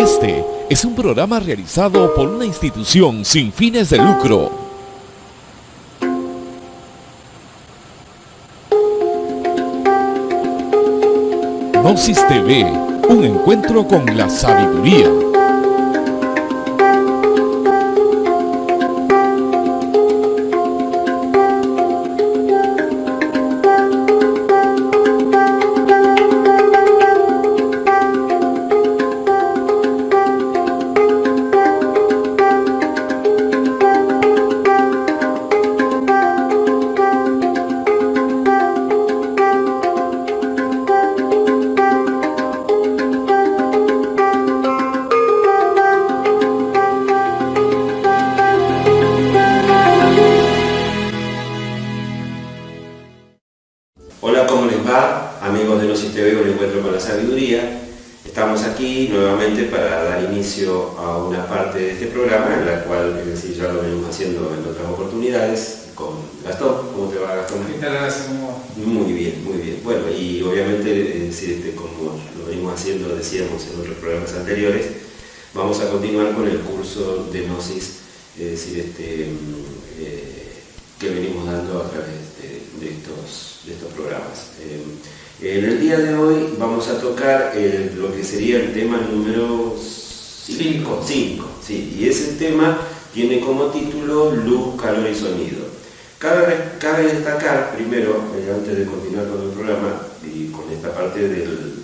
Este es un programa realizado por una institución sin fines de lucro. Gnosis TV, un encuentro con la sabiduría.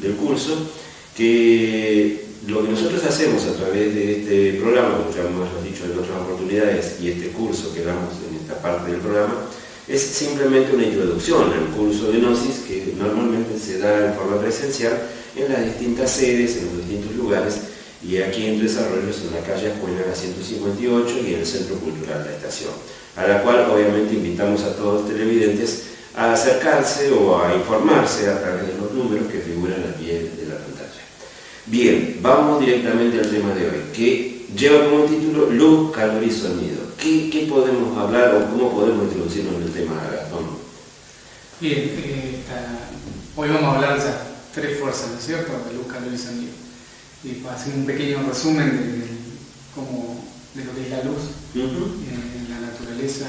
Del, curso, que lo que nosotros hacemos a través de este programa, como ya hemos dicho en otras oportunidades, y este curso que damos en esta parte del programa, es simplemente una introducción al curso de Gnosis que normalmente se da en forma presencial en las distintas sedes, en los distintos lugares, y aquí en desarrollos en la calle Escuela 158 y en el Centro Cultural de la Estación, a la cual obviamente invitamos a todos los televidentes a acercarse o a informarse a través de los números que figuran al pie de la pantalla. Bien, vamos directamente al tema de hoy, que lleva como título Luz, Calor y Sonido. ¿Qué, qué podemos hablar o cómo podemos introducirnos en el tema, Gastón? Bien, eh, hoy vamos a hablar de esas tres fuerzas, ¿no es cierto? De luz, calor y sonido. Y para hacer un pequeño resumen de, de de lo que es la luz Ujú. eh, en la naturaleza,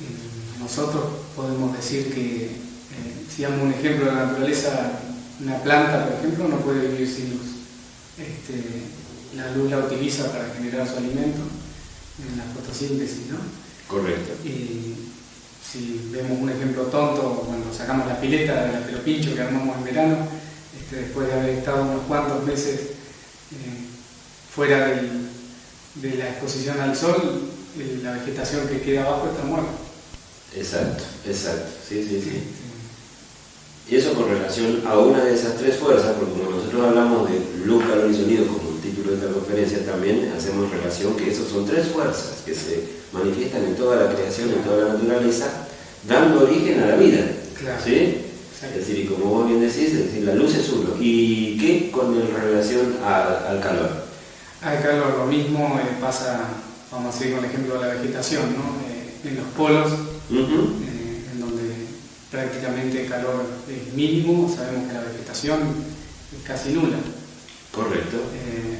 eh, nosotros podemos decir que, eh, si damos un ejemplo de la naturaleza, una planta, por ejemplo, no puede vivir sin luz. Este, la luz la utiliza para generar su alimento en la fotosíntesis, ¿no? Correcto. Y si vemos un ejemplo tonto, cuando sacamos la pileta de la pelopincho que armamos en verano, este, después de haber estado unos cuantos meses eh, fuera del- de la exposición al sol, eh, la vegetación que queda abajo está muerta. Exacto, exacto. Sí, sí, sí. Y eso con relación a una de esas tres fuerzas, porque como nosotros hablamos de luz, calor y sonido como el título de esta conferencia, también hacemos relación que esas son tres fuerzas que se manifiestan en toda la creación, en toda la naturaleza, dando origen a la vida. Claro. ¿Sí? Es decir, y como vos bien decís, es decir, la luz es uno. ¿Y qué con el relación a- al calor? Al calor lo mismo eh, pasa, vamos a seguir con el ejemplo de la vegetación, ¿no? Eh, en los polos prácticamente el calor es mínimo, sabemos que la vegetación es casi nula. Correcto. Eh,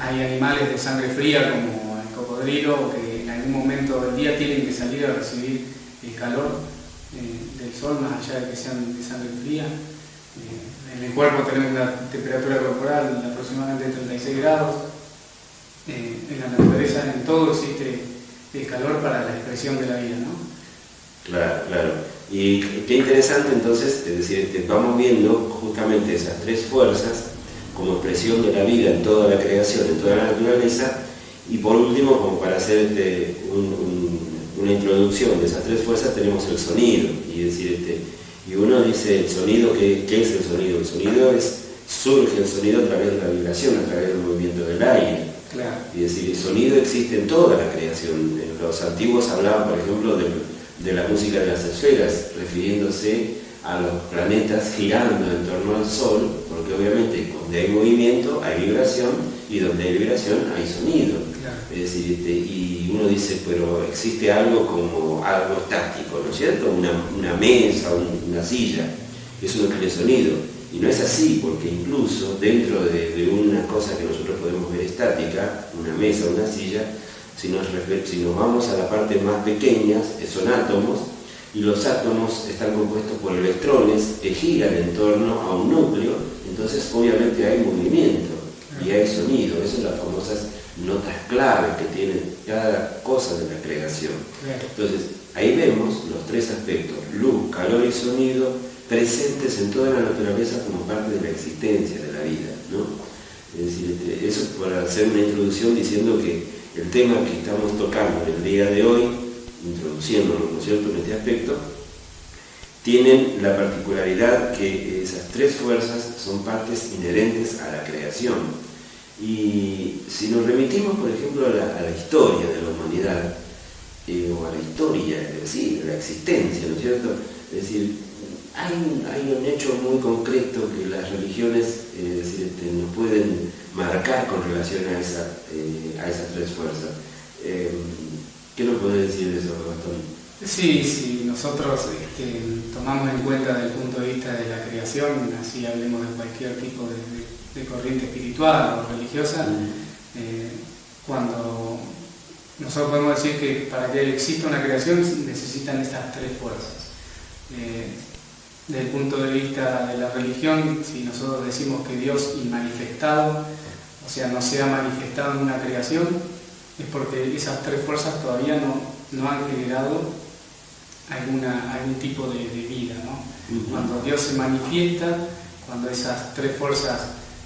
hay animales de sangre fría como el cocodrilo que en algún momento del día tienen que salir a recibir el calor eh, del sol, más allá de que sean de sangre fría. Eh, en el cuerpo tenemos una temperatura corporal de aproximadamente 36 grados. Eh, en la naturaleza, en todo existe el calor para la expresión de la vida, ¿no? Claro, claro. Y qué interesante entonces, es decir, vamos viendo justamente esas tres fuerzas como expresión de la vida en toda la creación, en toda la naturaleza, y por último, como para hacer este, un- un- una introducción de esas tres fuerzas, tenemos el sonido, y decir, este, y uno dice el sonido, ¿qué, qué es el sonido? El sonido es, surge el sonido a través de la vibración, a través del movimiento del aire. Claro. Y decir, el sonido existe en toda la creación. Los antiguos hablaban, por ejemplo, del- de, la música de las esferas, refiriéndose a los planetas girando en torno al Sol, porque obviamente donde hay movimiento hay vibración y donde hay vibración hay sonido. Claro. Es decir, este, y uno dice, pero existe algo como algo estático, ¿no es cierto? Una, una mesa, un- una silla, eso no tiene sonido. Y no es así, porque incluso dentro de, de una cosa que nosotros podemos ver estática, una mesa, una silla, si nos, si nos vamos a la parte más pequeña, son átomos, y los átomos están compuestos por electrones que giran en torno a un núcleo, entonces obviamente hay movimiento y hay sonido, esas son las famosas notas clave que tiene cada cosa de la creación. Entonces, ahí vemos los tres aspectos, luz, calor y sonido, presentes en toda la naturaleza como parte de la existencia de la vida. Es decir, este, eso para hacer una introducción diciendo que el tema que estamos tocando el día de hoy, introduciéndolo ¿no es cierto? en este aspecto, tienen la particularidad que esas tres fuerzas son partes inherentes a la creación. Y si nos remitimos, por ejemplo, a la, historia de la humanidad, eh, o a la historia, de la existencia, ¿no es cierto? Es decir, hay un, hecho muy concreto que las religiones eh, este, nos pueden marcar con relación a, esa, eh, a esas tres fuerzas. ¿Qué nos puede decir de eso, Gastón? Sí, sí, nosotros este, tomamos en cuenta desde el punto de vista de la creación, así hablemos de cualquier tipo de, corriente espiritual o religiosa, eh, cuando nosotros podemos decir que para que exista una creación necesitan estas tres fuerzas. Eh, desde el punto de vista de la religión, si nosotros decimos que Dios inmanifestado, o sea, no se ha manifestado en una creación, es porque esas tres fuerzas todavía no, no han generado alguna, algún tipo de, vida. Cuando Dios se manifiesta, cuando esas tres fuerzas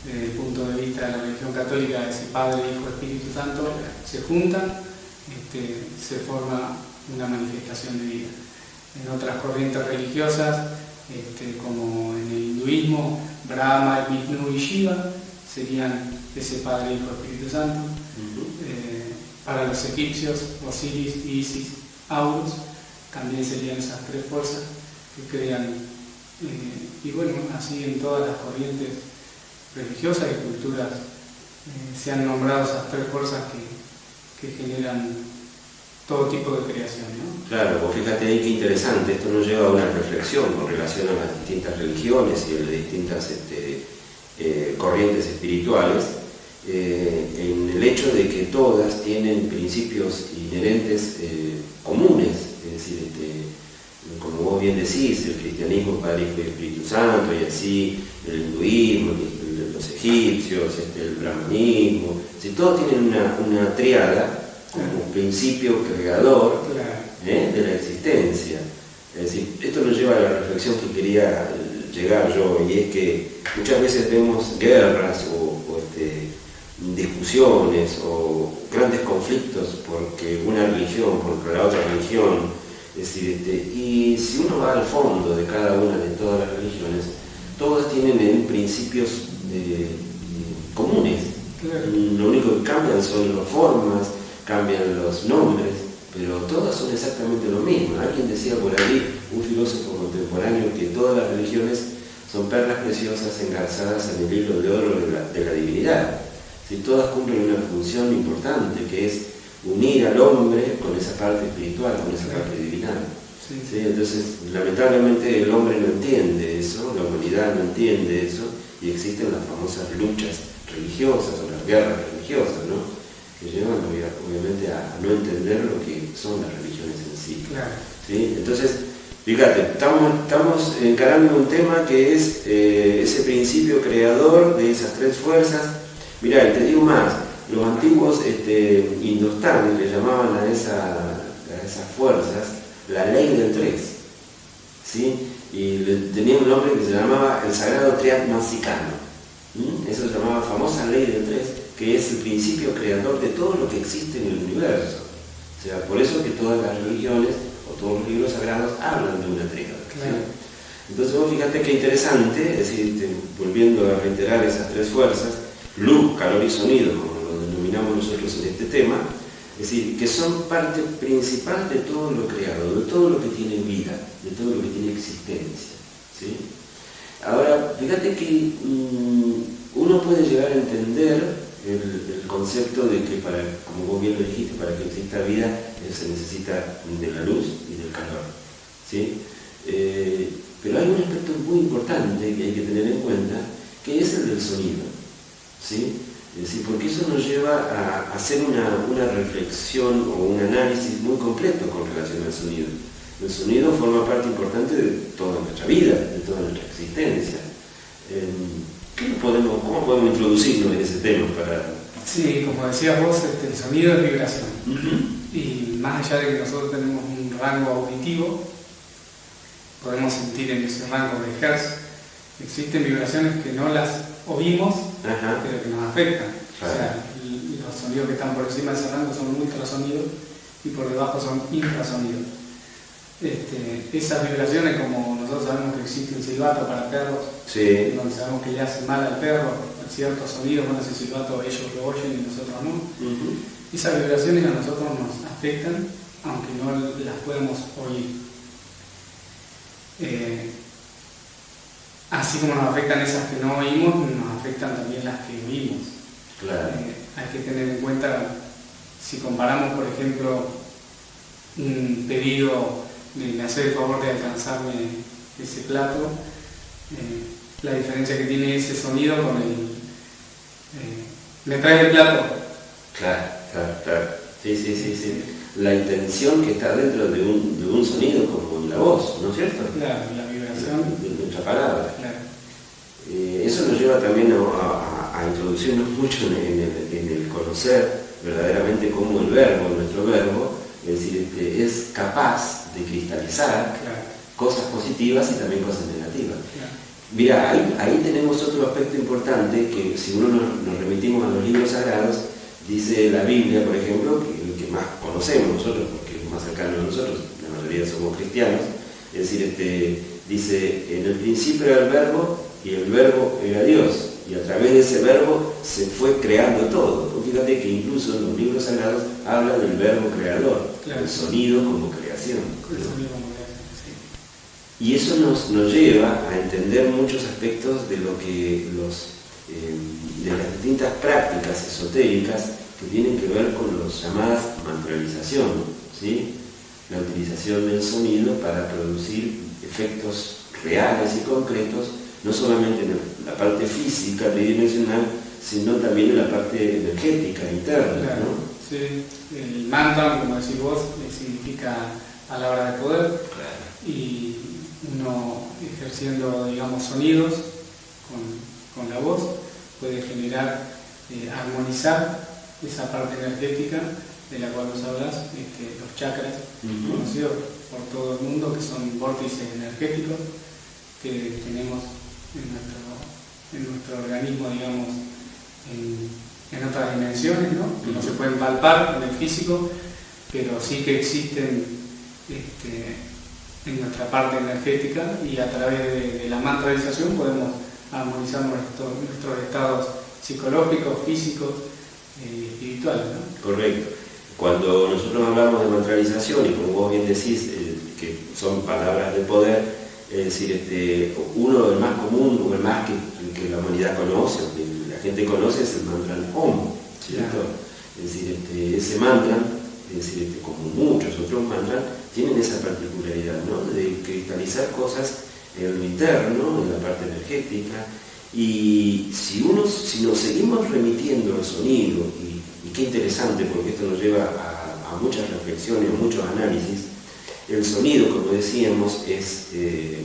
desde el punto de vista de la religión católica, ese Padre, Hijo, Espíritu Santo, se juntan, este, se forma una manifestación de vida. En otras corrientes religiosas, este, como en el hinduismo, Brahma, Vishnu y Shiva serían ese Padre, Hijo, Espíritu Santo. Eh, para los egipcios, Osiris, Isis, Aurus, también serían esas tres fuerzas que crean, eh, y bueno, así en todas las corrientes religiosas y culturas eh, se han nombrado esas tres fuerzas que, generan todo tipo de creación. ¿no? Claro, pues fíjate ahí qué interesante, esto nos lleva a una reflexión con relación a las distintas religiones y a las distintas este, eh, corrientes espirituales, en el hecho de que todas tienen principios inherentes comunes es decir, este, como vos bien decís, el cristianismo, Padre, Hijo y Espíritu Santo, y así el hinduismo, los egipcios, este, el brahmanismo, si todos tienen una, triada como principio creador ¿eh? de la existencia. Es decir, esto nos lleva a la reflexión que quería llegar yo, y es que muchas veces vemos guerras o, este, discusiones o grandes conflictos porque una religión contra la otra religión decir, este, y si uno va al fondo de cada una de todas las religiones, todas tienen principios eh, comunes. Lo único que cambian son las formas, cambian los nombres, pero todas son exactamente lo mismo. Alguien decía por ahí, un filósofo contemporáneo, que todas las religiones son perlas preciosas engarzadas en el hilo de oro de la, divinidad. Si todas cumplen una función importante, que es unir al hombre con esa parte espiritual, con esa parte divina. Entonces, lamentablemente el hombre no entiende eso, la humanidad no entiende eso, y existen las famosas luchas religiosas o las guerras religiosas, ¿no? Que llevan obviamente a, no entender lo que son las religiones en sí. ¿sí? Entonces, fíjate, estamos, estamos encarando un tema que es eh, ese principio creador de esas tres fuerzas. Mirá, te digo más, los antiguos este, indostanes le llamaban a, esas fuerzas la ley del tres, ¿sí? y tenía un nombre que se llamaba el sagrado triad. Eso se llamaba famosa ley del tres, que es el principio creador de todo lo que existe en el universo. O sea, por eso que todas las religiones o todos los libros sagrados hablan de una tríada. Entonces vos fíjate qué interesante, es decir, volviendo a reiterar esas tres fuerzas, luz, calor y sonido, nosotros en este tema, es decir, que son parte principal de todo lo creado, de todo lo que tiene vida, de todo lo que tiene existencia. ¿sí? Ahora, fíjate que mm, uno puede llegar a entender el, concepto de que, para, como vos bien lo dijiste, para que exista vida eh, se necesita de la luz y del calor. ¿sí? Eh, pero hay un aspecto muy importante que hay que tener en cuenta, que es el del sonido. ¿sí? Es porque eso nos lleva a hacer una, una reflexión o un análisis muy completo con relación al sonido. El sonido forma parte importante de toda nuestra vida, de toda nuestra existencia. Podemos, ¿Cómo podemos introducirnos en ese tema? Para... Sí, como decías vos, este, el sonido es vibración. Y más allá de que nosotros tenemos un rango auditivo, podemos sentir en ese rango de hertz, existen vibraciones que no las oímos, pero que nos afectan. O sea, los sonidos que están por encima de ese rango son ultrasonidos y por debajo son infrasonidos. Este, esas vibraciones, como nosotros sabemos que existe un silbato para perros, donde sabemos que le hace mal al perro, ciertos sonidos, bueno, ese silbato ellos lo oyen y nosotros no. Esas vibraciones a nosotros nos afectan, aunque no las podemos oír. Eh, así como nos afectan esas que no oímos, nos afectan también las que oímos. Eh, hay que tener en cuenta, si comparamos, por ejemplo, un pedido me hace el favor de alcanzarme ese plato, eh, la diferencia que tiene ese sonido con el... Eh, ¿Me trae el plato? Claro, claro, claro. Sí, sí, sí, sí. La intención que está dentro de un, de un sonido como la voz, ¿no es cierto? Claro, la vibración. De, nuestra palabra. Claro. Eh, eso nos lleva también a, a, introducirnos mucho en el, en el conocer verdaderamente cómo el verbo, nuestro verbo, es decir, este, es capaz de cristalizar cosas positivas y también cosas negativas. Mira, ahí, tenemos otro aspecto importante que si uno nos, remitimos a los libros sagrados, dice la Biblia, por ejemplo, que el que más conocemos nosotros, porque es más cercano a nosotros, la mayoría somos cristianos, es decir, este, dice, en el principio era el verbo y el verbo era Dios, y a través de ese verbo se fue creando todo. Fíjate que incluso en los libros sagrados habla del verbo creador, el sonido como creación. Y eso nos, nos, lleva a entender muchos aspectos de lo que los eh, de las distintas prácticas esotéricas que tienen que ver con las llamadas mantralización, ¿sí? la utilización del sonido para producir efectos reales y concretos, no solamente en la parte física, tridimensional, sino también en la parte energética, interna. Sí, el mantra, como decís vos, significa palabra de poder. Y uno ejerciendo, digamos, sonidos con, la voz puede generar, eh, armonizar esa parte energética de la cual nos hablas, este, los chakras, conocidos por todo el mundo, que son vórtices energéticos que tenemos en nuestro, en nuestro organismo, digamos, en, otras dimensiones, ¿no? que no se pueden palpar en el físico, pero sí que existen este, en nuestra parte energética y a través de, la mantralización podemos armonizar nuestros estados psicológicos, físicos y eh, espirituales. Correcto. Cuando nosotros hablamos de mantralización, y como vos bien decís, eh, que son palabras de poder, es decir, este, uno, el más común, o el más que, que la humanidad conoce, la gente conoce es el mantra Om, ¿cierto? Es decir, este, ese mantra, es decir, este, como muchos otros mantras, tienen esa particularidad, ¿no? De cristalizar cosas en lo interno, en la parte energética, y si, uno, si nos seguimos remitiendo al sonido, y, qué interesante porque esto nos lleva a, muchas reflexiones, a muchos análisis, el sonido, como decíamos, es, eh,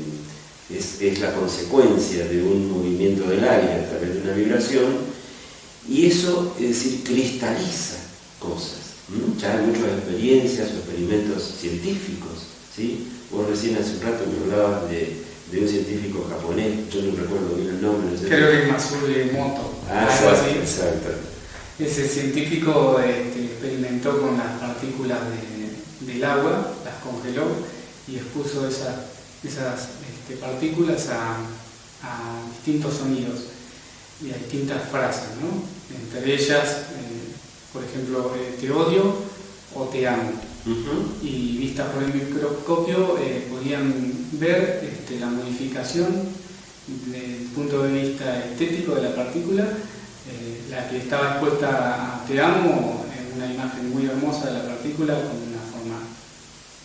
es, es, la consecuencia de un movimiento del aire a través de una vibración y eso, es decir, cristaliza cosas. Ya hay muchas experiencias o experimentos científicos. ¿sí? Vos recién hace un rato me hablabas de, de un científico japonés, yo no recuerdo bien el nombre. No Creo que es Moto. Ah, exacto, exacto. Ese científico este, experimentó con las partículas del agua, congeló y expuso esas, esas este, partículas a, distintos sonidos y a distintas frases, ¿no? Entre ellas, eh, por ejemplo, eh, te odio o te amo. Y vistas por el microscopio eh, podían ver este, la modificación desde el punto de vista estético de la partícula, la que estaba expuesta a te amo, en una imagen muy hermosa de la partícula con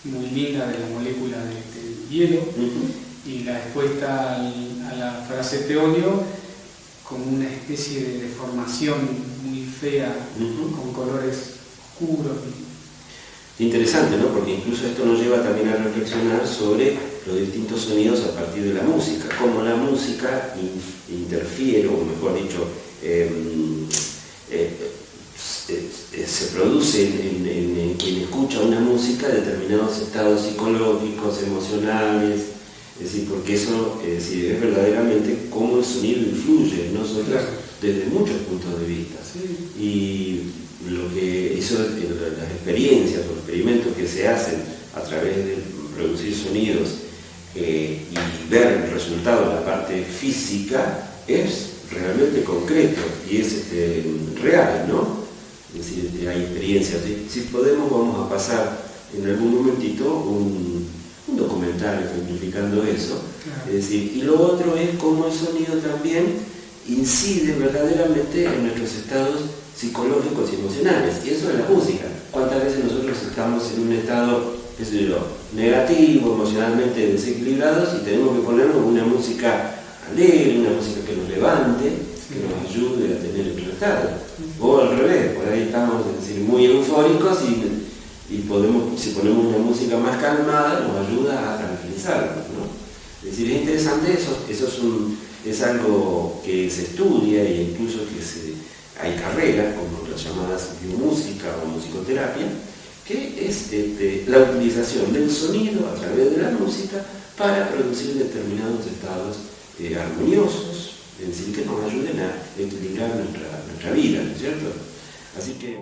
muy linda de la molécula del hielo y la expuesta a la frase te odio como una especie de deformación muy fea, con colores oscuros. Interesante, ¿no? Porque incluso esto nos lleva también a reflexionar sobre los distintos sonidos a partir de la música, cómo la música interfiere, o mejor dicho, em, eh, se produce en, quien escucha una música determinados estados psicológicos, emocionales, es decir, porque eso es, es verdaderamente cómo el sonido influye en nosotros desde muchos puntos de vista. Y lo que eso, las experiencias o los experimentos que se hacen a través de producir sonidos eh, y ver el resultado en la parte física es realmente concreto y es este, real, ¿no? Es decir, hay experiencias. Si, podemos, vamos a pasar en algún momentito un, documental ejemplificando eso. Es decir, y lo otro es cómo el sonido también incide verdaderamente en nuestros estados psicológicos y emocionales. Y eso es la música. ¿Cuántas veces nosotros estamos en un estado, qué sé yo, negativo, emocionalmente desequilibrados y tenemos que ponernos una música alegre, una música que nos levante, que nos ayude a tener estado? O al revés, por ahí estamos decir, muy eufóricos y, y, podemos, si ponemos una música más calmada nos ayuda a tranquilizarnos. ¿no? Es decir, es interesante eso, eso es, es algo que se estudia e incluso que hay carreras como las llamadas biomúsica o musicoterapia, que es este, la utilización del sonido a través de la música para producir determinados estados eh, armoniosos, es decir, que nos ayuden a equilibrar nuestra, nuestra vida, ¿no es cierto? Así que...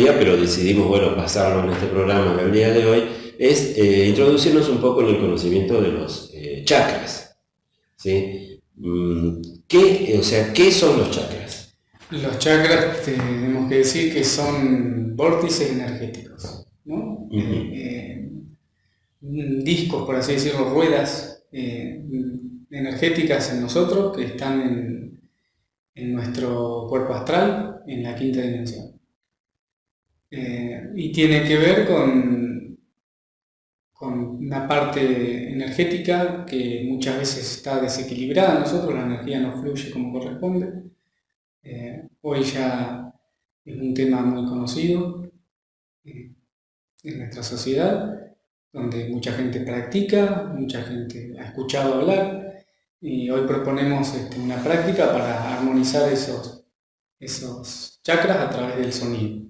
día, pero decidimos, bueno, pasarlo en este programa el día de hoy, es eh, introducirnos un poco en el conocimiento de los eh, chakras. ¿sí? Mm, ¿Qué, o sea, ¿qué son los chakras? Los chakras tenemos que decir que son vórtices energéticos, ¿no? Eh, discos, por así decirlo, ruedas energéticas en nosotros que están en, en nuestro cuerpo astral, en la quinta dimensión. Y tiene que ver con con una parte energética que muchas veces está desequilibrada nosotros, la energía no fluye como corresponde. Eh, hoy ya es un tema muy conocido eh, en nuestra sociedad, donde mucha gente practica, mucha gente ha escuchado hablar, y hoy proponemos este, una práctica para armonizar esos, esos chakras a través del sonido.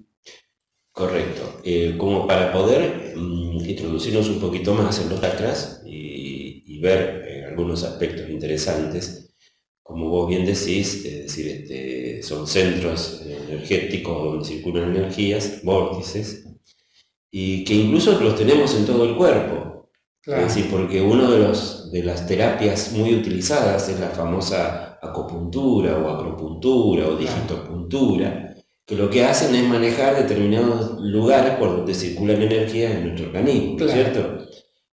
Correcto. Eh, como para poder mm, introducirnos un poquito más en los chakras y, ver eh, algunos aspectos interesantes, como vos bien decís, es decir, este, son centros energéticos donde circulan energías, vórtices, y que incluso los tenemos en todo el cuerpo. Es decir, porque una de, los, de las terapias muy utilizadas es la famosa acupuntura o acropuntura o digitopuntura, que lo que hacen es manejar determinados lugares por donde circulan energías en nuestro organismo, ¿cierto?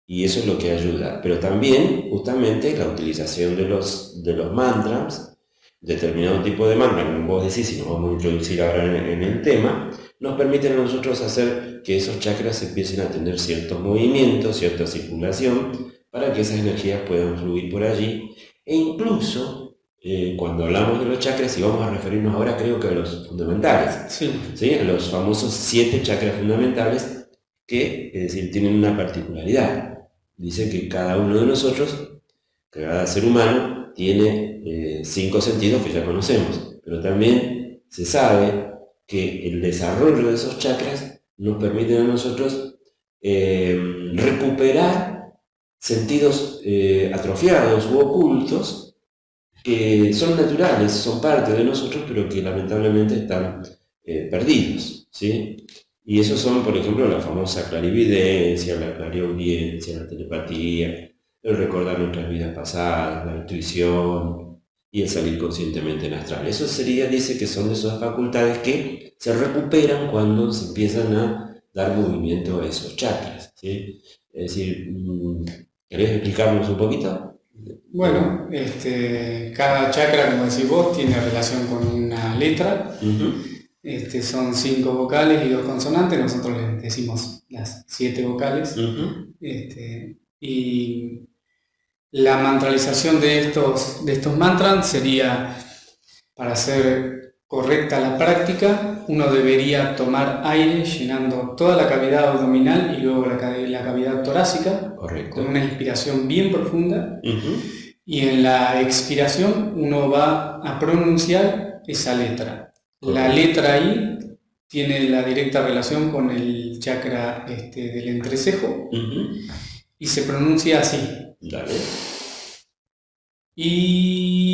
Y eso es lo que ayuda. Pero también, justamente, la utilización de los, de los mantras, determinado tipo de mantras, como vos decís, y nos vamos a introducir ahora en, el tema, nos permiten a nosotros hacer que esos chakras empiecen a tener ciertos movimientos, cierta circulación, para que esas energías puedan fluir por allí, e incluso eh, cuando hablamos de los chakras, y vamos a referirnos ahora creo que a los fundamentales, sí. a los famosos siete chakras fundamentales que, es decir, tienen una particularidad. Dice que cada uno de nosotros, cada ser humano, tiene eh, cinco sentidos que ya conocemos, pero también se sabe que el desarrollo de esos chakras nos permite a nosotros eh, recuperar sentidos atrofiados u ocultos que son naturales, son parte de nosotros, pero que lamentablemente están eh, perdidos. ¿sí? Y esos son, por ejemplo, la famosa clarividencia, la clariaudiencia, la telepatía, el recordar nuestras vidas pasadas, la intuición y el salir conscientemente en astral. Eso sería, dice que son de esas facultades que se recuperan cuando se empiezan a dar movimiento a esos chakras. ¿sí? Es decir, mm, ¿querés explicarnos un poquito? Bueno, este, cada chakra, como decís vos, tiene relación con una letra. este, son cinco vocales y dos consonantes, nosotros les decimos las siete vocales. este, y la mantralización de estos, de estos mantras sería, para hacer correcta la práctica, uno debería tomar aire llenando toda la cavidad abdominal y luego la, cavidad torácica, con una inspiración bien profunda. Y en la expiración uno va a pronunciar esa letra. La letra I tiene la directa relación con el chakra este, del entrecejo y se pronuncia así. Y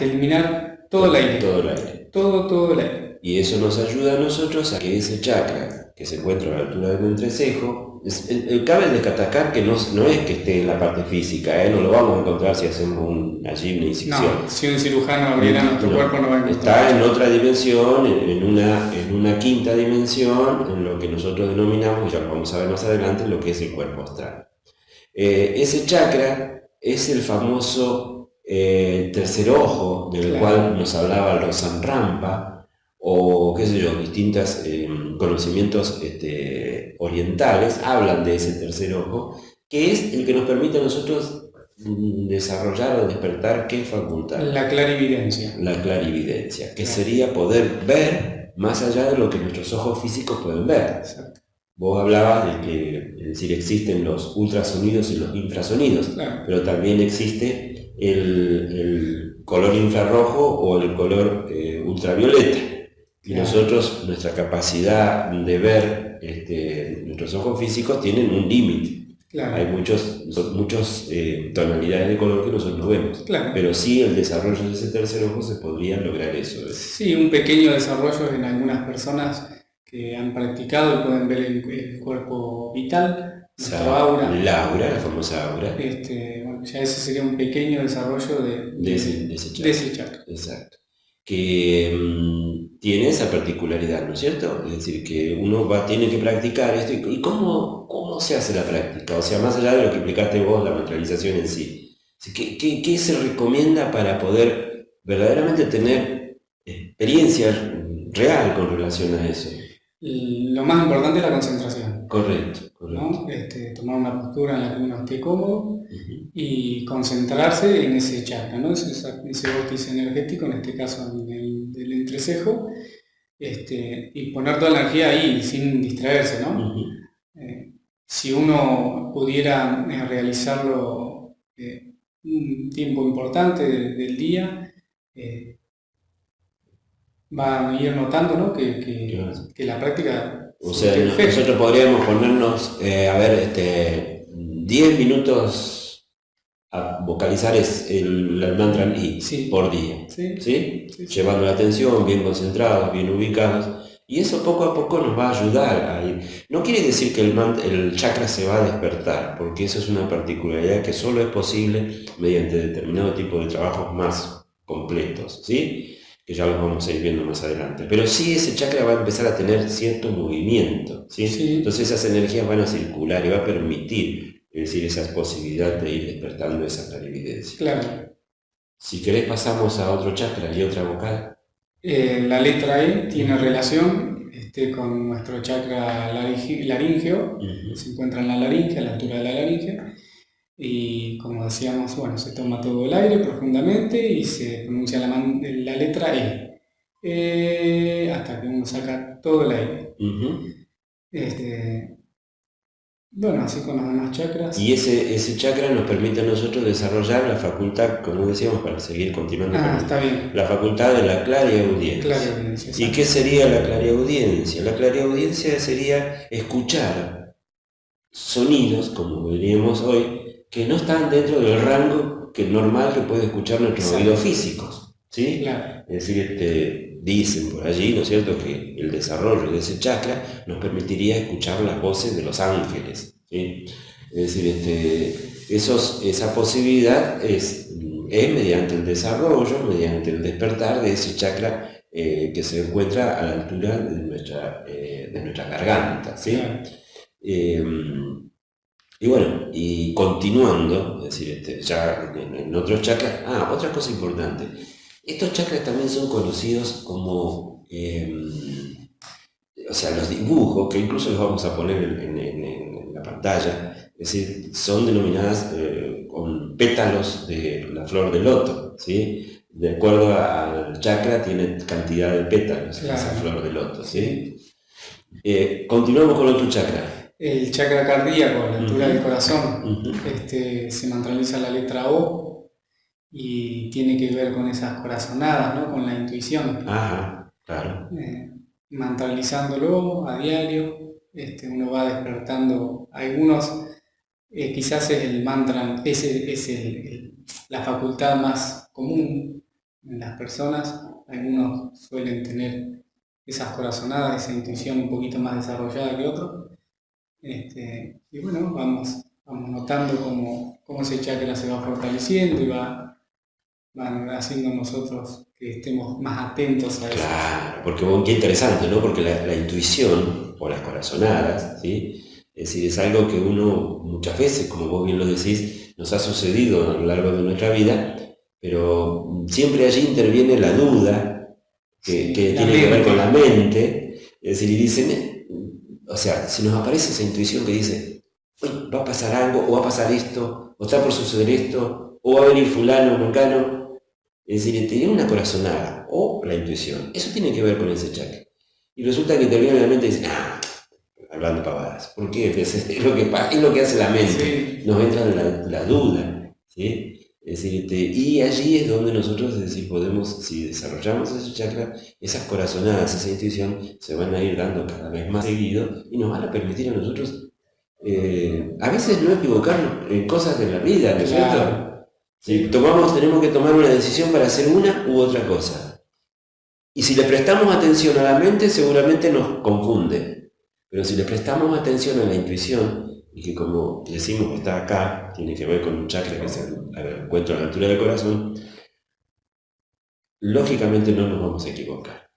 eliminar todo el aire. Todo el aire. Todo, todo el aire. Y eso nos ayuda a nosotros a que ese chakra que se encuentra a la altura del entrecejo, el, cabe destacar que no, no, es que esté en la parte física, ¿eh? no lo vamos a encontrar si hacemos un, allí una incisión. No, si un cirujano abriera nuestro cuerpo no va a encontrar. Está en otra dimensión, en, una, en una quinta dimensión, en lo que nosotros denominamos, ya lo vamos a ver más adelante, lo que es el cuerpo astral. Eh, ese chakra es el famoso eh, tercer ojo, del cual nos hablaba Rosan Rampa, o qué sé yo, distintos eh, conocimientos este, orientales hablan de ese tercer ojo, que es el que nos permite a nosotros mm, desarrollar o despertar qué facultad. La clarividencia. La clarividencia, que sería poder ver más allá de lo que nuestros ojos físicos pueden ver. Vos hablabas de que, es decir, existen los ultrasonidos y los infrasonidos, pero también existe el, color infrarrojo o el color eh, ultravioleta. Y nosotros, nuestra capacidad de ver, este, nuestros ojos físicos tienen un límite. Hay muchos, muchas eh, tonalidades de color que nosotros no vemos. Claro. Pero sí el desarrollo de ese tercer ojo se podría lograr eso. Sí, un pequeño desarrollo en algunas personas que han practicado y pueden ver el, cuerpo vital, aura. La aura, la famosa aura. Este, ya ese sería un pequeño desarrollo de, de, ese, de ese chakra. Exacto. Que mm, tiene esa particularidad, ¿no es cierto? Es decir, que uno va, tiene que practicar esto. ¿Y cómo, cómo se hace la práctica? O sea, más allá de lo que explicaste vos, la materialización en sí. ¿Qué, qué, qué se recomienda para poder verdaderamente tener experiencia real con relación a eso? lo más importante es la concentración. Correcto, correcto. Este, tomar una postura en la que uno esté cómodo y concentrarse en ese chakra, ¿no? ese, ese vórtice energético, en este caso en el, del entrecejo, este, y poner toda la energía ahí sin distraerse. ¿no? Eh, si uno pudiera eh, realizarlo eh, un tiempo importante del día, va a ir notando ¿no? que, que, la práctica... O sea, nosotros podríamos ponernos, a ver, este, 10 minutos vocalizar es el, el mantra I por día, sí. llevando la atención, bien concentrados, bien ubicados, y eso poco a poco nos va a ayudar a ir. No quiere decir que el, el chakra se va a despertar, porque eso es una particularidad que solo es posible mediante determinado tipo de trabajos más completos, ¿sí? que ya los vamos a ir viendo más adelante. Pero sí ese chakra va a empezar a tener cierto movimiento, ¿sí? entonces esas energías van a circular y va a permitir es decir, esa posibilidad de ir despertando esa clarividencia. Claro. Si querés pasamos a otro chakra y otra vocal. Eh, la letra E tiene relación este, con nuestro chakra laríngeo, se encuentra en la laringe, a la altura de la laringe, y como decíamos, bueno, se toma todo el aire profundamente y se pronuncia la, la letra E, eh, hasta que uno saca todo el aire. este, bueno, así con los demás chakras. Y ese, ese chakra nos permite a nosotros desarrollar la facultad, como decíamos, para seguir continuando ah, está bien. la facultad de la clariaudiencia. audiencia. ¿Y qué sería la clariaudiencia? La clariaudiencia sería escuchar sonidos, como diríamos hoy, que no están dentro del rango que normal que puede escuchar nuestros oídos físicos. ¿sí? Claro. Es decir, este, dicen por allí, ¿no es cierto?, que el desarrollo de ese chakra nos permitiría escuchar las voces de los ángeles. ¿sí? Es decir, este, esos, esa posibilidad es, es, mediante el desarrollo, mediante el despertar de ese chakra eh, que se encuentra a la altura de nuestra, eh, de nuestra garganta. ¿sí? Em, y bueno, y continuando, es decir, este, ya en, en otros chakras, ah, otra cosa importante, estos chakras también son conocidos como, em, o sea, los dibujos, que incluso los vamos a poner en, la pantalla, es decir, son denominadas eh, con pétalos de la flor de loto, ¿sí? De acuerdo al chakra tiene cantidad de pétalos esa flor de loto, ¿sí? Eh, continuamos con otro chakra. El chakra cardíaco, la altura del corazón, este, se mantraliza la letra O, y tiene que ver con esas corazonadas, ¿no? con la intuición. Ajá, claro. Eh, mantralizándolo a diario, este, uno va despertando. Algunos, eh, quizás es el mantra, es, es la facultad más común en las personas. Algunos suelen tener esas corazonadas, esa intuición un poquito más desarrollada que otros. Este, y bueno, vamos, vamos notando cómo, cómo ese chakra se va fortaleciendo y va van haciendo nosotros que estemos más atentos a eso. Claro, porque qué interesante, ¿no? Porque la, intuición, o las corazonadas, ¿sí? Es decir, es algo que uno muchas veces, como vos bien lo decís, nos ha sucedido a lo largo de nuestra vida, pero siempre allí interviene la duda, que, tiene que ver con la mente, es decir, y dicen, o sea, si nos aparece esa intuición que dice, va a pasar algo, o va a pasar esto, o está por suceder esto, o va a venir fulano, mecano, es decir, tiene una corazonada o la intuición. Eso tiene que ver con ese chakra. Y resulta que termina la mente y dice, ah, hablando pavadas. ¿Por qué? Es, lo, que, es lo que hace la mente. Nos entra la, duda. ¿sí? Es decir, y allí es donde nosotros decir, podemos, si desarrollamos ese chakra, esas corazonadas, esa intuición, se van a ir dando cada vez más seguido y nos van a permitir a nosotros eh, a veces no equivocarnos en cosas de la vida, ¿no es cierto? Si tomamos, tenemos que tomar una decisión para hacer una u otra cosa. Y si le prestamos atención a la mente, seguramente nos confunde. Pero si le prestamos atención a la intuición, y que como decimos está acá, tiene que ver con un chakra que el encuentro a la altura del corazón, lógicamente no nos vamos a equivocar.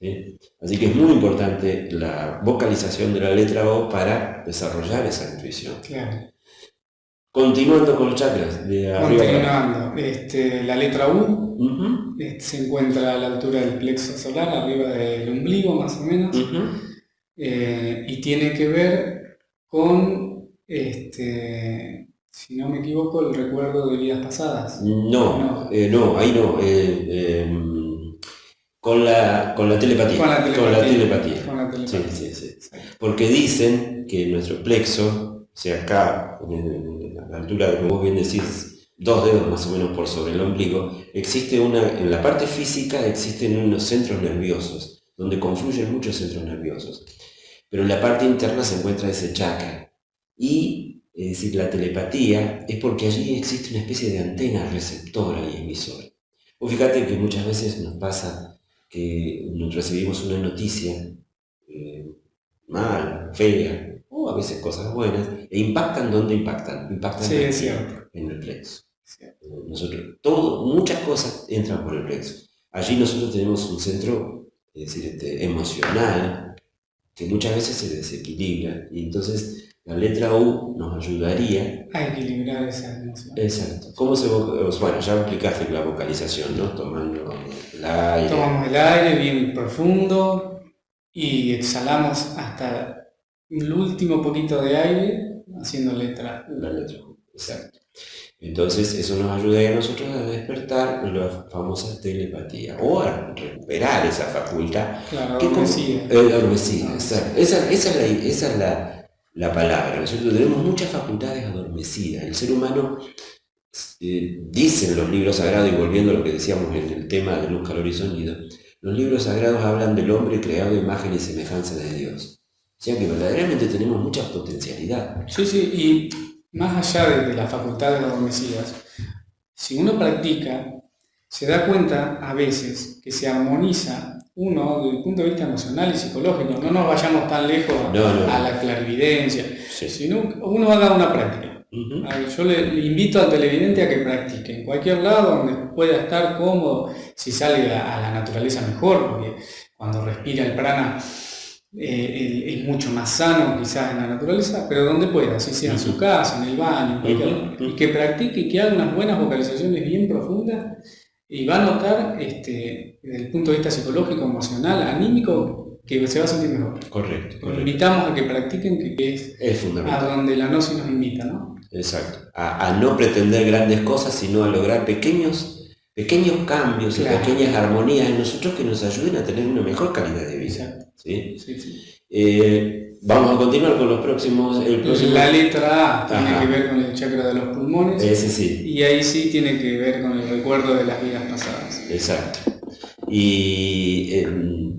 ¿sí? Así que es muy importante la vocalización de la letra O para desarrollar esa intuición. Claro. Continuando con los chakras, de. Continuando, este, la letra U este, se encuentra a la altura del plexo solar, arriba del ombligo más o menos, eh, y tiene que ver con, este, si no me equivoco, el recuerdo de vidas pasadas. No, No. eh, no, ahí no. eh, con, la, con la telepatía. Con la Con la telepatía. Con la Sí, telepatía. sí, sí. Porque dicen que nuestro plexo, o sea, acá, en la altura, como vos bien decís, dos dedos más o menos por sobre el ombligo, existe una, en la parte física existen unos centros nerviosos, donde confluyen muchos centros nerviosos. Pero en la parte interna se encuentra ese chakra. Y, es decir, la telepatía es porque allí existe una especie de antena receptora y emisora. Vos fíjate que muchas veces nos pasa que nos recibimos una noticia eh, mal, fea, o a veces cosas buenas, e impactan donde impactan, impactan Sí, aquí, es cierto. en el plexo. Cierto. Nosotros, todo, muchas cosas entran por el plexo. Allí nosotros tenemos un centro, es decir, este, emocional, que muchas veces se desequilibra, y entonces la letra U nos ayudaría A equilibrar esa emoción. Exacto. ¿Cómo se Bueno, ya explicaste la vocalización, ¿no? Tomando el aire. Tomamos el aire bien profundo y exhalamos hasta el último poquito de aire haciendo letra. La. Exacto. Entonces, eso nos ayuda a nosotros a despertar la famosa telepatía o a recuperar esa facultad Claro, que adormecida. eh, adormecida, exacto. Esa, esa es, la, esa es la, la palabra, ¿no es cierto? Tenemos muchas facultades adormecidas. El ser humano, eh, dicen los libros sagrados, y volviendo a lo que decíamos en el tema de luz, calor y sonido, los libros sagrados hablan del hombre creado imagen y semejanza de Dios. O sea que verdaderamente tenemos mucha potencialidad. Sí, sí, y más allá de, de las facultades adormecidas, si uno practica, se da cuenta a veces que se armoniza uno desde el punto de vista emocional y psicológico. No nos vayamos tan lejos a, No, no. a la clarividencia, Sí. sino uno haga una práctica. Ujú. A ver, Yo le, le invito al televidente a que practique en cualquier lado donde pueda estar cómodo, si sale a, a la naturaleza mejor, porque cuando respira el prana eh, es mucho más sano quizás en la naturaleza, pero donde pueda, si sea en su casa, en el baño, lugar, ujú. y que practique que haga unas buenas vocalizaciones bien profundas y va a notar este, desde el punto de vista psicológico, emocional, anímico, que se va a sentir mejor. Correcto, invitamos a que practiquen, que, es Es a donde la gnosis nos invita, ¿no? Exacto. A, a no pretender grandes cosas, sino a lograr pequeños, pequeños cambios y pequeñas armonías en nosotros que nos ayuden a tener una mejor calidad de vida. ¿sí? Sí, sí. Eh, vamos a continuar con los próximos. El próximo. La letra A tiene que ver con el chakra de los pulmones Ese sí, y ahí sí tiene que ver con el recuerdo de las vidas pasadas. exacto. Y eh,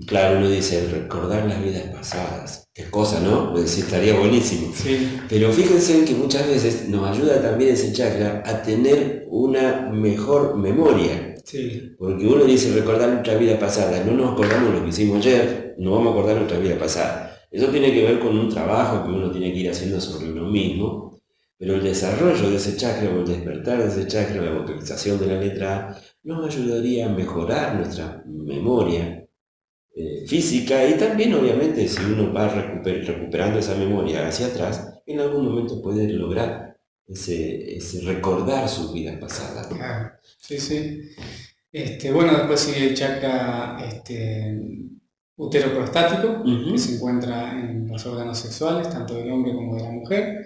claro, uno dice recordar las vidas pasadas. Qué cosa, ¿no? Pues estaría buenísimo. Sí, Pero fíjense que muchas veces nos ayuda también ese chakra a tener una mejor memoria. sí, Porque uno dice recordar nuestra vida pasada, no nos acordamos lo que hicimos ayer, no vamos a acordar nuestra vida pasada. Eso tiene que ver con un trabajo que uno tiene que ir haciendo sobre uno mismo, pero el desarrollo de ese chakra o el despertar de ese chakra, la vocalización de la letra A, nos ayudaría a mejorar nuestra memoria eh, física y también obviamente si uno va recuper- recuperando esa memoria hacia atrás, en algún momento puede lograr ese, ese recordar sus vidas pasadas. ¿no? claro. Sí, sí. Este, bueno, después sigue el chakra este, uteroprostático, Ujú. que se encuentra en los órganos sexuales, tanto del hombre como de la mujer.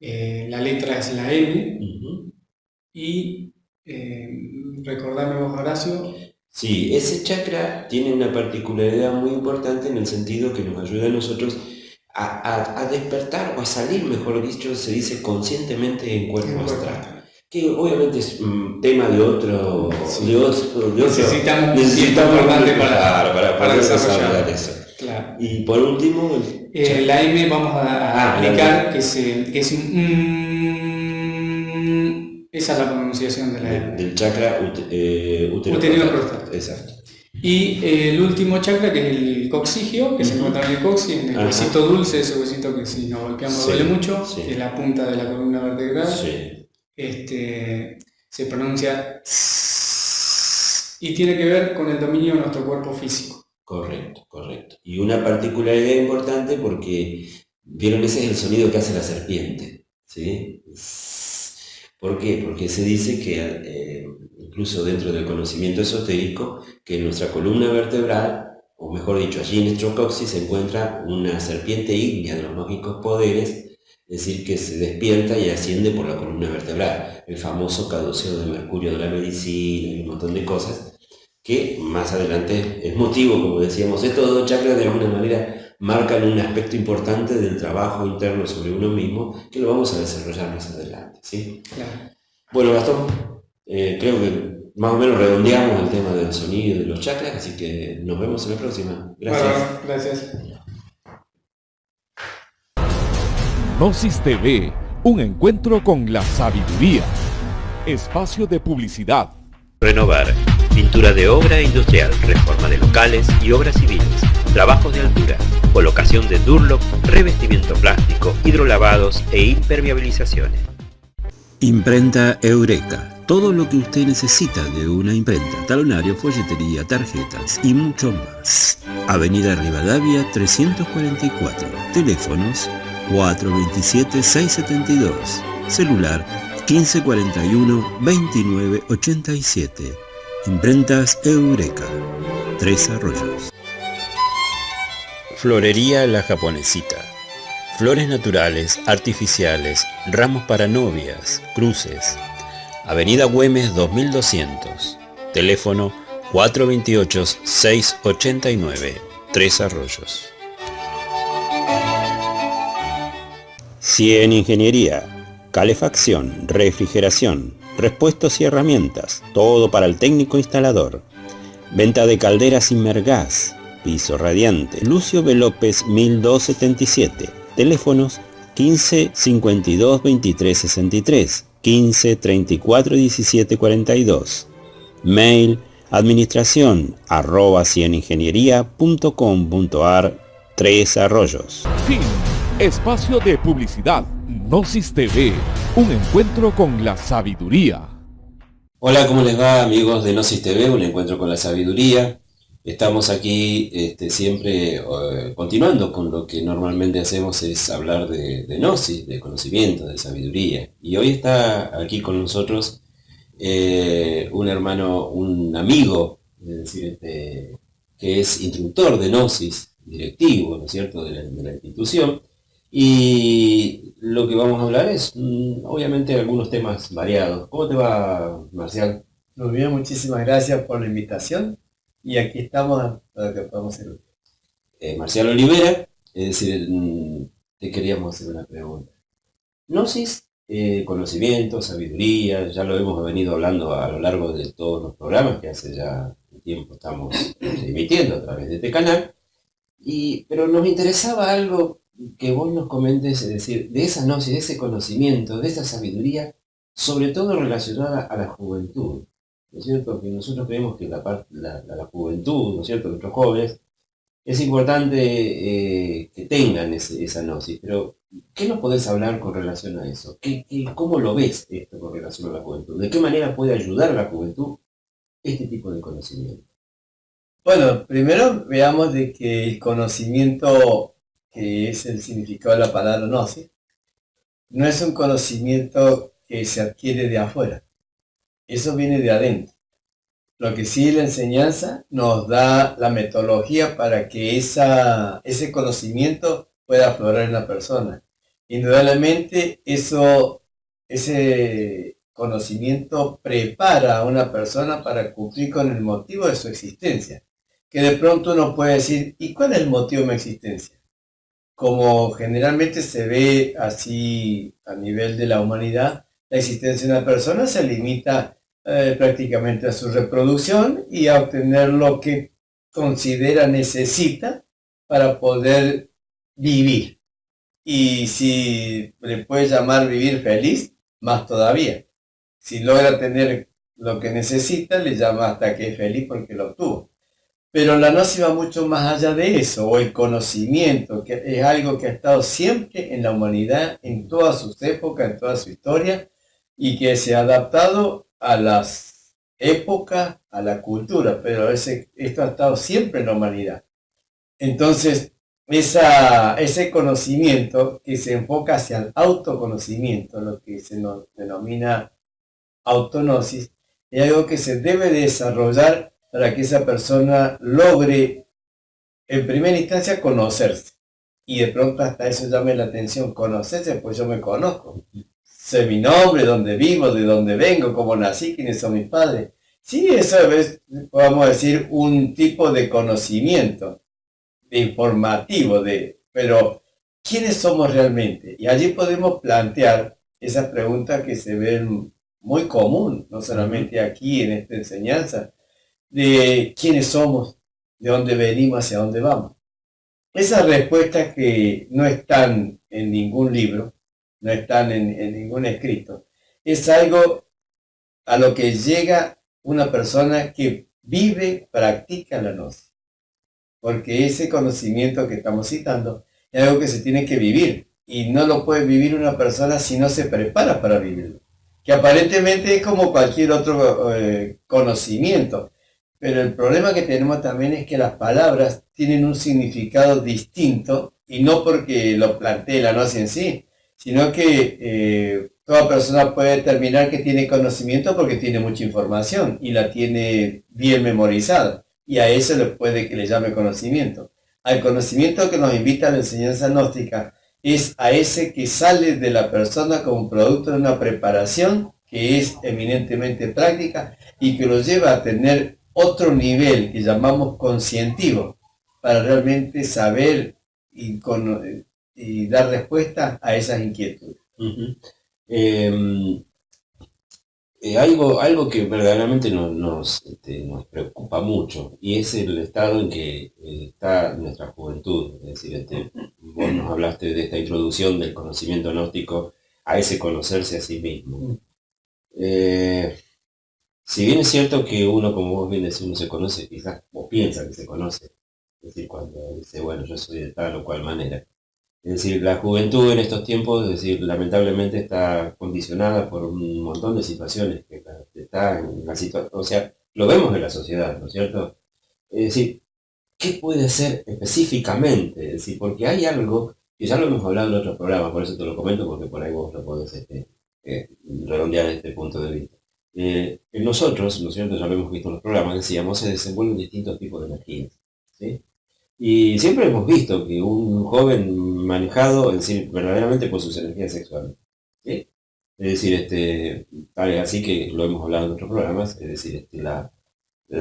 Eh, la letra es la M y eh, recordame vos, Horacio, Sí, ese chakra tiene una particularidad muy importante en el sentido que nos ayuda a nosotros a, a- a despertar o a salir, mejor dicho, se dice conscientemente en cuerpo astral. Que obviamente es un tema de otro... Sí. De otro, de otro- Necesitamos necesitamos importante para- para, para desarrollar. eso. Y por último... Eh, la M vamos a, ah, que es un... esa es la pronunciación de la. Del chakra eh, Exacto. Y eh, el último chakra, que es el coxigio, que se encuentra en el coxis, en el huesito dulce, ese huesito que si nos golpeamos duele mucho, que es la punta de la columna vertebral. Este, se pronuncia y tiene que ver con el dominio de nuestro cuerpo físico. Correcto, correcto. Y una particularidad importante porque, vieron, ese es el sonido que hace la serpiente. ¿sí? ¿Por qué? Porque se dice que, eh, incluso dentro del conocimiento esotérico, que en nuestra columna vertebral, o mejor dicho, allí en nuestro coxis se encuentra una serpiente ígnea de los mágicos poderes, es decir, que se despierta y asciende por la columna vertebral, el famoso caduceo de mercurio de la medicina y un montón de cosas, que más adelante es motivo, como decíamos, estos dos chakras de alguna manera marcan un aspecto importante del trabajo interno sobre uno mismo, que lo vamos a desarrollar más adelante. ¿sí? Bueno, Gastón, eh, creo que más o menos redondeamos el tema del sonido y de los chakras, así que nos vemos en la próxima. Gracias. gracias. Gnosis TV, un encuentro con la sabiduría. Espacio de publicidad. Renovar. Pintura de obra industrial, reforma de locales y obras civiles, trabajos de altura, colocación de Durlock, revestimiento plástico, hidrolavados e impermeabilizaciones. Imprenta Eureka. Todo lo que usted necesita de una imprenta, talonario, folletería, tarjetas y mucho más. Avenida Rivadavia 344. Teléfonos 427-672. Celular 1541-2987. Imprentas Eureka. Tres Arroyos. Florería La Japonesita. Flores naturales, artificiales, ramos para novias, cruces. Avenida Güemes 2200. Teléfono 428-689. Tres Arroyos. Cien Ingeniería. Calefacción, refrigeración, repuestos y herramientas. Todo para el técnico instalador. Venta de calderas Inmergas. Piso radiante. Lucio B. López 1277 Teléfonos 15 52 23 63, 15 34 17 42. Mail administración arroba cieningeniería.com.ar Tres Arroyos. Fin. Espacio de publicidad. Gnosis TV. Un encuentro con la sabiduría. Hola, ¿cómo les va amigos de Gnosis TV? Un encuentro con la sabiduría. Estamos aquí este, siempre eh, continuando con lo que normalmente hacemos es hablar de, gnosis, de conocimiento, de sabiduría. Y hoy está aquí con nosotros eh, un hermano, un amigo, este, que es instructor de gnosis, directivo, ¿no es cierto?, de la, institución. Y lo que vamos a hablar es, mm, obviamente, algunos temas variados. ¿Cómo te va, Marcial? Muy bien, muchísimas gracias por la invitación y aquí estamos para que podamos hacer. Eh, Marcial Olivera, es decir, mm, te queríamos hacer una pregunta. Gnosis, eh, conocimiento, sabiduría, ya lo hemos venido hablando a lo largo de todos los programas que hace ya tiempo estamos este, emitiendo a través de este canal, y, pero nos interesaba algo que vos nos comentes, es decir, de esa gnosis, de ese conocimiento, de esa sabiduría, sobre todo relacionada a la juventud. ¿No cierto? Que nosotros creemos que la, la, juventud, ¿no es cierto?, nuestros jóvenes, es importante eh, que tengan esa gnosis, pero ¿qué nos podés hablar con relación a eso? ¿Qué, cómo lo ves esto con relación a la juventud? ¿De qué manera puede ayudar la juventud este tipo de conocimiento? Bueno, primero veamos de que el conocimiento, que es el significado de la palabra gnosis, no es un conocimiento que se adquiere de afuera, eso viene de adentro. Lo que sí la enseñanza nos da la metodología para que esa, ese conocimiento pueda aflorar en la persona. Indudablemente eso, ese conocimiento prepara a una persona para cumplir con el motivo de su existencia. Que de pronto uno puede decir, ¿y cuál es el motivo de mi existencia? Como generalmente se ve así a nivel de la humanidad, la existencia de una persona se limita eh, prácticamente a su reproducción y a obtener lo que considera necesita para poder vivir. Y si le puede llamar vivir feliz, más todavía. Si logra tener lo que necesita, le llama hasta que es feliz porque lo obtuvo. Pero la gnosis va mucho más allá de eso, o el conocimiento, que es algo que ha estado siempre en la humanidad, en todas sus épocas, en toda su historia, y que se ha adaptado a las épocas, a la cultura, pero ese, esto ha estado siempre en la humanidad. Entonces, esa, ese conocimiento que se enfoca hacia el autoconocimiento, lo que se denomina autonosis, es algo que se debe desarrollar para que esa persona logre en primera instancia conocerse. Y de pronto hasta eso llame la atención, conocerse, pues yo me conozco. Sé mi nombre, dónde vivo, de dónde vengo, cómo nací, quiénes son mis padres. Sí, eso es, podemos decir, un tipo de conocimiento informativo, de, pero ¿quiénes somos realmente? Y allí podemos plantear esas preguntas que se ven muy común, no solamente aquí en esta enseñanza, de quiénes somos, de dónde venimos, hacia dónde vamos. Esas respuestas que no están en ningún libro, no están en, ningún escrito, es algo a lo que llega una persona que vive, practica la gnosis. Porque ese conocimiento que estamos citando es algo que se tiene que vivir. Y no lo puede vivir una persona si no se prepara para vivirlo. Que aparentemente es como cualquier otro eh, conocimiento. Pero el problema que tenemos también es que las palabras tienen un significado distinto y no porque lo plantee la noche en sí, sino que eh, toda persona puede determinar que tiene conocimiento porque tiene mucha información y la tiene bien memorizada. Y a eso le puede que le llame conocimiento. Al conocimiento que nos invita a la enseñanza gnóstica es a ese que sale de la persona como producto de una preparación que es eminentemente práctica y que lo lleva a tener otro nivel que llamamos conscientivo para realmente saber y, y dar respuesta a esas inquietudes. Em, eh, algo, algo que verdaderamente nos, este, nos, preocupa mucho y es el estado en que eh, está nuestra juventud. Es decir, este, vos nos hablaste de esta introducción del conocimiento gnóstico a ese conocerse a sí mismo. Mm. Eh, si bien es cierto que uno, como vos bien decís, uno se conoce, quizás, o piensa que se conoce, es decir, cuando dice, bueno, yo soy de tal o cual manera. Es decir, la juventud en estos tiempos, es decir, lamentablemente está condicionada por un montón de situaciones que está en la situación, o sea, lo vemos en la sociedad, ¿no es cierto? Es decir, ¿qué puede hacer específicamente? Es decir, porque hay algo, que ya lo hemos hablado en otro programa, por eso te lo comento, porque por ahí vos lo podés este, eh, redondear este punto de vista. Eh, en nosotros, ¿no es cierto? Ya lo hemos visto en los programas, decíamos, se desenvuelven distintos tipos de energías. Y siempre hemos visto que un joven manejado, verdaderamente por sus energías sexuales. Es decir, este, tal es así que lo hemos hablado en otros programas, es decir, este, la,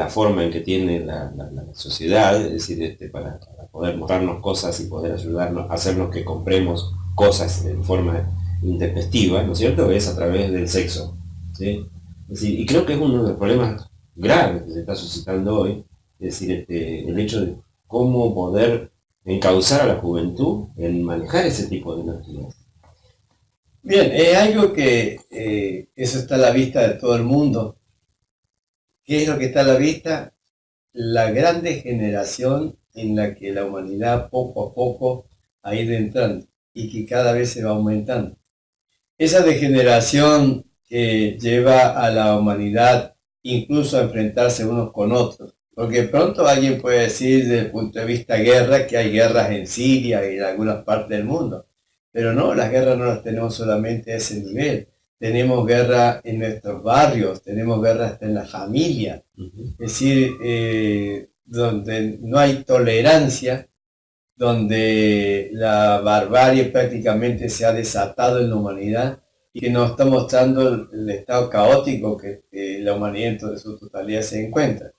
forma en que tiene la, sociedad, es decir, este, para, poder mostrarnos cosas y poder ayudarnos, hacernos que compremos cosas en forma intempestiva, ¿no es cierto? Es a través del sexo. ¿sí? y creo que es uno de los problemas graves que se está suscitando hoy, es decir, este, el hecho de cómo poder encauzar a la juventud en manejar ese tipo de energías. Bien, es algo que eh, eso está a la vista de todo el mundo. ¿Qué es lo que está a la vista? La gran degeneración en la que la humanidad poco a poco ha ido entrando y que cada vez se va aumentando. Esa degeneración que lleva a la humanidad incluso a enfrentarse unos con otros. Porque pronto alguien puede decir desde el punto de vista guerra que hay guerras en Siria y en algunas partes del mundo. Pero no, las guerras no las tenemos solamente a ese nivel. Tenemos guerra en nuestros barrios, tenemos guerra hasta en la familia. Es decir, eh, donde no hay tolerancia, donde la barbarie prácticamente se ha desatado en la humanidad, y que nos está mostrando el, estado caótico que, la humanidad en su totalidad se encuentra.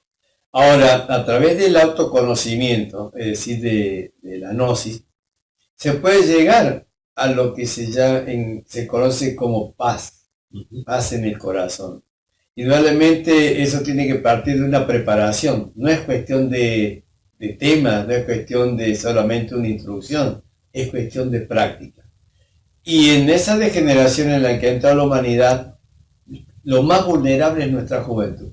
Ahora, a través del autoconocimiento, es decir, de, la gnosis, se puede llegar a lo que se, se conoce como paz, paz en el corazón. Indudablemente eso tiene que partir de una preparación, no es cuestión de, de temas, no es cuestión de solamente una introducción, es cuestión de práctica. Y en esa degeneración en la que entra la humanidad, lo más vulnerable es nuestra juventud,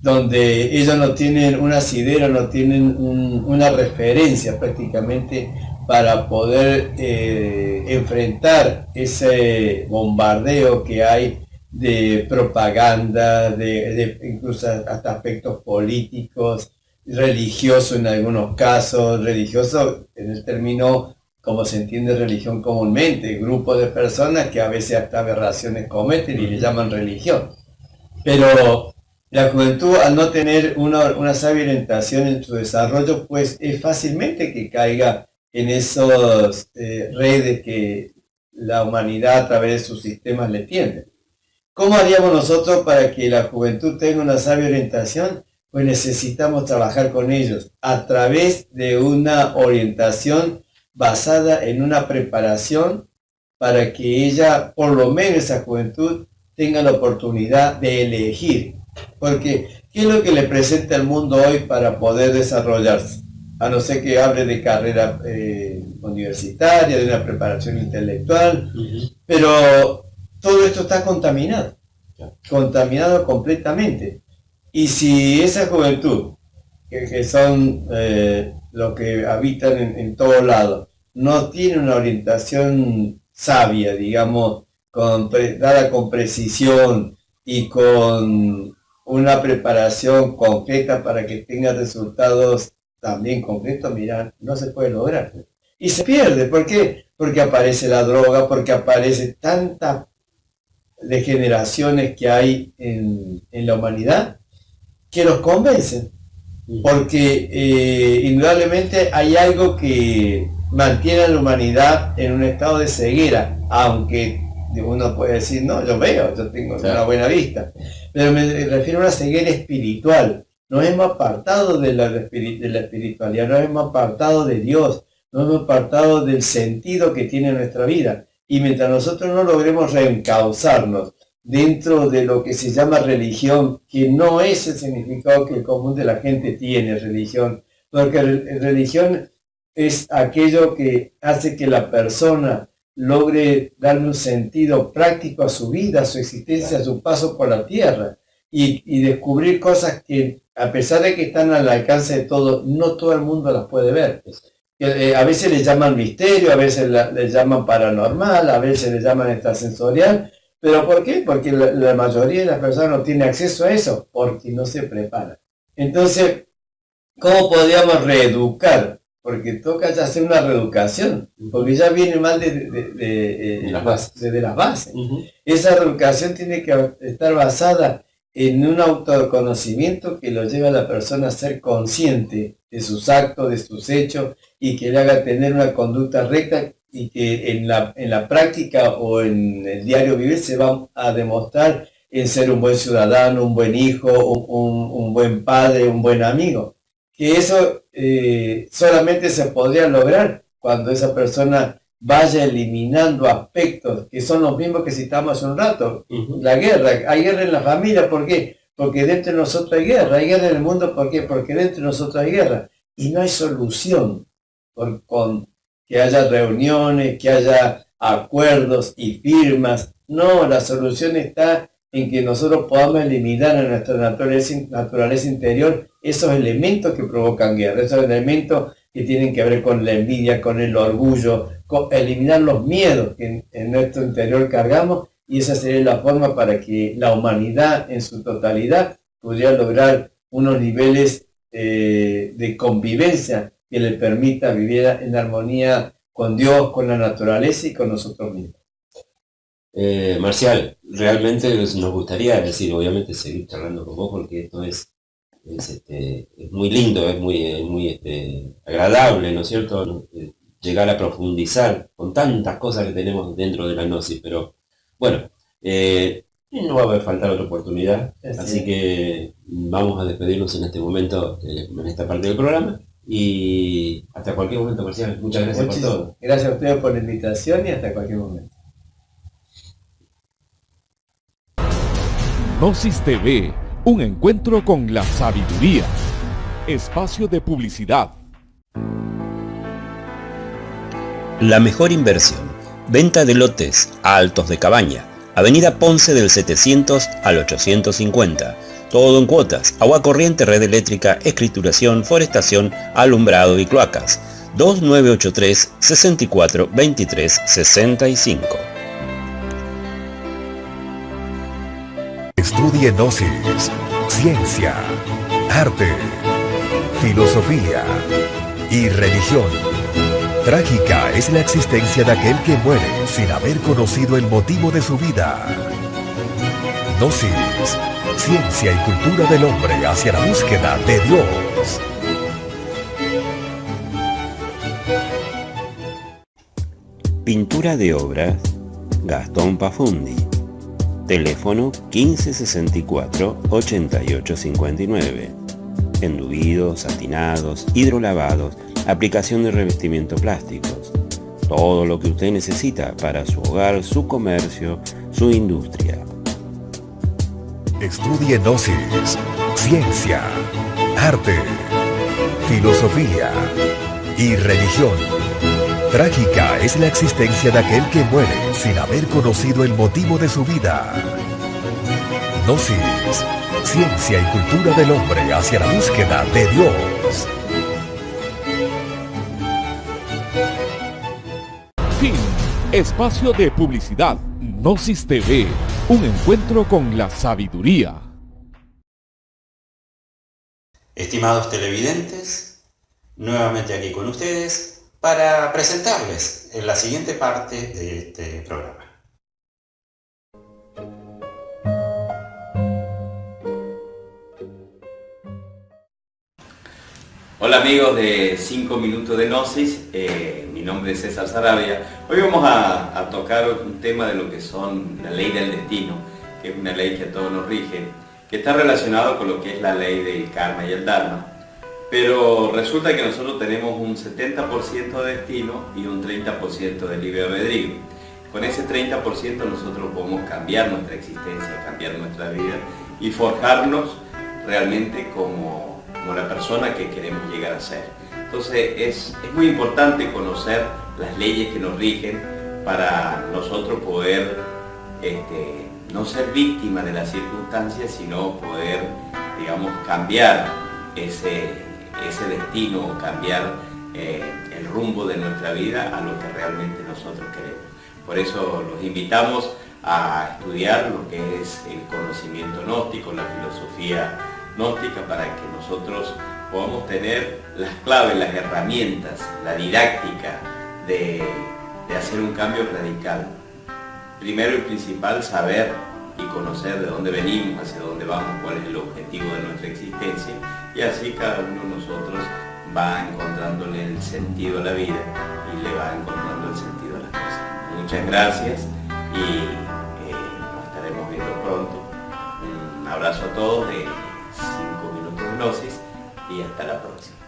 donde ellos no tienen un asidero, no tienen una referencia prácticamente para poder eh, enfrentar ese bombardeo que hay de propaganda, de, incluso hasta aspectos políticos, religioso en algunos casos, religioso en el término como se entiende religión comúnmente, grupo de personas que a veces hasta aberraciones cometen y le llaman religión. Pero la juventud al no tener una, una sabia orientación en su desarrollo, pues es fácilmente que caiga en esas eh, redes que la humanidad a través de sus sistemas le tiende. ¿Cómo haríamos nosotros para que la juventud tenga una sabia orientación? Pues necesitamos trabajar con ellos a través de una orientación basada en una preparación para que ella, por lo menos esa juventud, tenga la oportunidad de elegir. Porque, ¿qué es lo que le presenta el mundo hoy para poder desarrollarse? A no ser que hable de carrera eh, universitaria, de una preparación intelectual, pero todo esto está contaminado, contaminado completamente. Y si esa juventud, que, son eh, los que habitan en, todo lado, no tiene una orientación sabia, digamos, con, dada con precisión y con una preparación concreta para que tenga resultados también concretos, mira, no se puede lograr. Y se pierde, ¿por qué? Porque aparece la droga, porque aparece tanta degeneraciones que hay en, la humanidad que los convencen. Porque eh, indudablemente hay algo que mantiene a la humanidad en un estado de ceguera, aunque uno puede decir, no, yo veo, yo tengo una buena vista. Pero me refiero a una ceguera espiritual. Nos hemos apartado de la, espiritualidad, nos hemos apartado de Dios, nos hemos apartado del sentido que tiene nuestra vida. Y mientras nosotros no logremos reencauzarnos dentro de lo que se llama religión, que no es el significado que el común de la gente tiene religión, porque religión es aquello que hace que la persona logre darle un sentido práctico a su vida, a su existencia, a su paso por la tierra, y, descubrir cosas que, a pesar de que están al alcance de todo, no todo el mundo las puede ver. Eh, a veces le llaman misterio, a veces le llaman paranormal, a veces le llaman extrasensorial. ¿Pero por qué? Porque la, mayoría de las personas no tiene acceso a eso, porque no se prepara. Entonces, ¿cómo podríamos reeducar? Porque toca ya hacer una reeducación, porque ya viene mal de, de, las bases. Desde las bases. Esa reeducación tiene que estar basada en un autoconocimiento que lo lleva a la persona a ser consciente de sus actos, de sus hechos, y que le haga tener una conducta recta y que en la, en la práctica o en el diario vivir se va a demostrar en ser un buen ciudadano, un buen hijo, un, buen padre, un buen amigo. Que eso eh, solamente se podría lograr cuando esa persona vaya eliminando aspectos que son los mismos que citamos hace un rato. La guerra, hay guerra en la familia, ¿por qué? Porque dentro de nosotros hay guerra, hay guerra en el mundo, ¿por qué? Porque dentro de nosotros hay guerra. Y no hay solución con que haya reuniones, que haya acuerdos y firmas. No, la solución está en que nosotros podamos eliminar en nuestra naturaleza, interior esos elementos que provocan guerra, esos elementos que tienen que ver con la envidia, con el orgullo, con eliminar los miedos que en, nuestro interior cargamos y esa sería la forma para que la humanidad en su totalidad pudiera lograr unos niveles eh, de convivencia que le permita vivir en armonía con Dios, con la naturaleza y con nosotros mismos. Eh, Marcial, realmente nos gustaría decir, obviamente, seguir charlando con vos porque esto es, es, este, muy lindo, es muy, muy este, agradable, ¿no es cierto? Eh, llegar a profundizar con tantas cosas que tenemos dentro de la gnosis, pero bueno, eh, no va a haber faltar otra oportunidad, así que vamos a despedirnos en este momento, en esta parte del programa. Y hasta cualquier momento, Marcial. Muchas gracias por todo. Gracias a ustedes por la invitación y hasta cualquier momento. Gnosis TV, un encuentro con la sabiduría. espacio de publicidad. La mejor inversión. Venta de lotes altos de cabaña. Avenida Ponce del 700 al 850. Todo en cuotas. Agua corriente, red eléctrica, escrituración, forestación, alumbrado y cloacas. 2983 64 23 65. Estudie Gnosis, ciencia, arte, filosofía y religión. Trágica es la existencia de aquel que muere sin haber conocido el motivo de su vida. Gnosis, ciencia y cultura del hombre hacia la búsqueda de Dios. Pintura de obras Gastón Pafundi. Teléfono 1564-8859. Enduidos, satinados, hidrolavados, aplicación de revestimiento plásticos. Todo lo que usted necesita para su hogar, su comercio, su industria. Estudie Gnosis, ciencia, arte, filosofía y religión. Trágica es la existencia de aquel que muere sin haber conocido el motivo de su vida. Gnosis, ciencia y cultura del hombre hacia la búsqueda de Dios. Fin. Espacio de publicidad. Gnosis TV. Un encuentro con la sabiduría. Estimados televidentes, nuevamente aquí con ustedes para presentarles en la siguiente parte de este programa. Hola amigos de 5 minutos de Gnosis, eh, mi nombre es César Sarabia. Hoy vamos a, a, tocar un tema de lo que son la ley del destino, que es una ley que a todos nos rige, que está relacionado con lo que es la ley del karma y el dharma. Pero resulta que nosotros tenemos un 70% de destino y un 30% de libre albedrío. Con ese 30% nosotros podemos cambiar nuestra existencia, cambiar nuestra vida y forjarnos realmente como, la persona que queremos llegar a ser. Entonces es, muy importante conocer las leyes que nos rigen para nosotros poder este, no ser víctimas de las circunstancias, sino poder, digamos, cambiar ese, ese destino, cambiar eh, el rumbo de nuestra vida a lo que realmente nosotros queremos. Por eso los invitamos a estudiar lo que es el conocimiento gnóstico, la filosofía gnóstica, para que nosotros podamos tener las claves, las herramientas, la didáctica de hacer un cambio radical. Primero y principal, saber y conocer de dónde venimos, hacia dónde vamos, cuál es el objetivo de nuestra existencia y así cada uno de nosotros va encontrándole el sentido a la vida y le va encontrando el sentido a las cosas. Muchas gracias y eh, nos estaremos viendo pronto. Un abrazo a todos de 5 minutos de gnosis y hasta la próxima.